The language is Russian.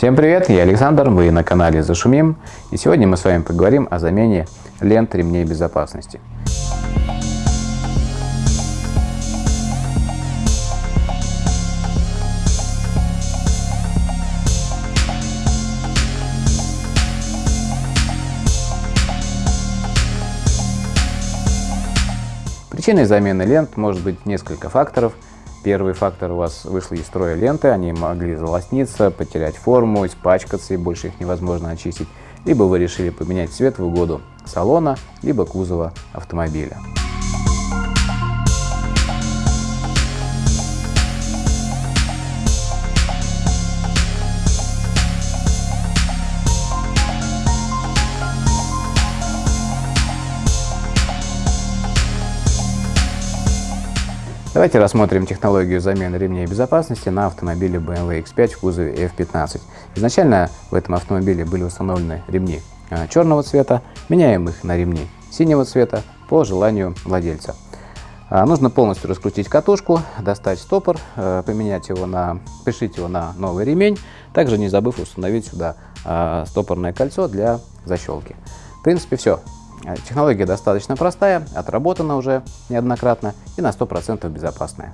Всем привет, я Александр, вы на канале Зашумим, и сегодня мы с вами поговорим о замене лент ремней безопасности. Причиной замены лент может быть несколько факторов – Первый фактор у вас вышли из строя ленты, они могли залосниться, потерять форму, испачкаться и больше их невозможно очистить. Либо вы решили поменять цвет в угоду салона, либо кузова автомобиля. Давайте рассмотрим технологию замены ремней безопасности на автомобиле BMW X5 в кузове F15. Изначально в этом автомобиле были установлены ремни а, черного цвета, меняем их на ремни синего цвета по желанию владельца. А, нужно полностью раскрутить катушку, достать стопор, а, поменять его на, пришить его на новый ремень, также не забыв установить сюда стопорное кольцо для защелки. В принципе все. Э, технология достаточно простая, отработана уже неоднократно и на 100% безопасная.